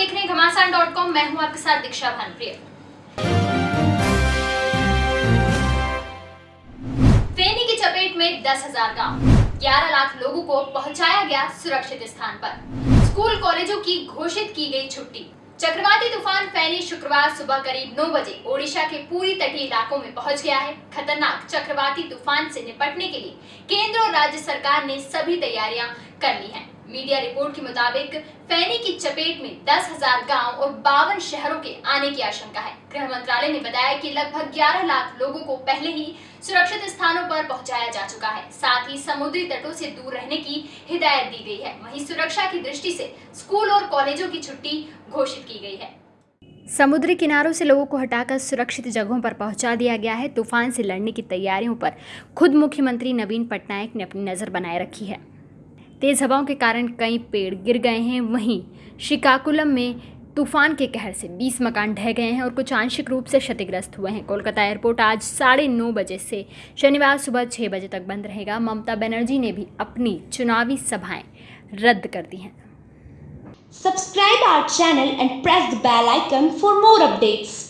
देख रहे हैं घमासान डॉट कॉम मैं हूँ आपके साथ दीक्षा भानप्रिय। फेनी की चपेट में दस हज़ार गाँव। ग्यारह लाख लोगों को पहुँचाया गया सुरक्षित स्थान पर। स्कूल कॉलेजों की घोषित की गई छुट्टी। चक्रवाती तूफ़ान फैनी शुक्रवार सुबह करीब 9 बजे ओडिशा के पूरी तटीय इलाकों में पहुँच गया है। खतरनाक चक्रवाती तूफ़ान से निपटने के लिए केंद्र और राज्य सरकार ने सभी तैयारियाँ कर ली हैं। मीडिया रिपोर्ट के मुताबिक, फैनी की चपेट में दस हज़ार गाँव और बावन शहरों के आने की आशंका है। गृह मंत्रालय ने बताया कि लगभग 11 लाख लोगों को पहले ही सुरक्षित स्थानों पर पहुँचाया जा चुका है। साथ ही समुद्री तटों से दूर रहने की हिदायत दी गई है। वहीं सुरक्षा की दृष्टि से स्कूल और कॉलेजों की छुट्टी घोषित की गई है। समुद्री किनारों से लोगों को हटाकर सुरक्षित जगहों पर पहुँचा दिया गया है। तूफ़ान से लड़ने की तैयारियों पर खुद मुख्यमंत्री नवीन पटनायक ने अपनी नज़र बनाए रखी है। तेज़ हवाओं के कारण कई पेड़ गिर गए हैं। वहीं शिकाकुलम में तूफ़ान के कहर से 20 मकान ढह गए हैं और कुछ आंशिक रूप से क्षतिग्रस्त हुए हैं। कोलकाता एयरपोर्ट आज साढ़े नौ बजे से शनिवार सुबह छः बजे तक बंद रहेगा। ममता बनर्जी ने भी अपनी चुनावी सभाएँ रद्द कर दी हैं। Subscribe our channel and press the bell icon for more updates.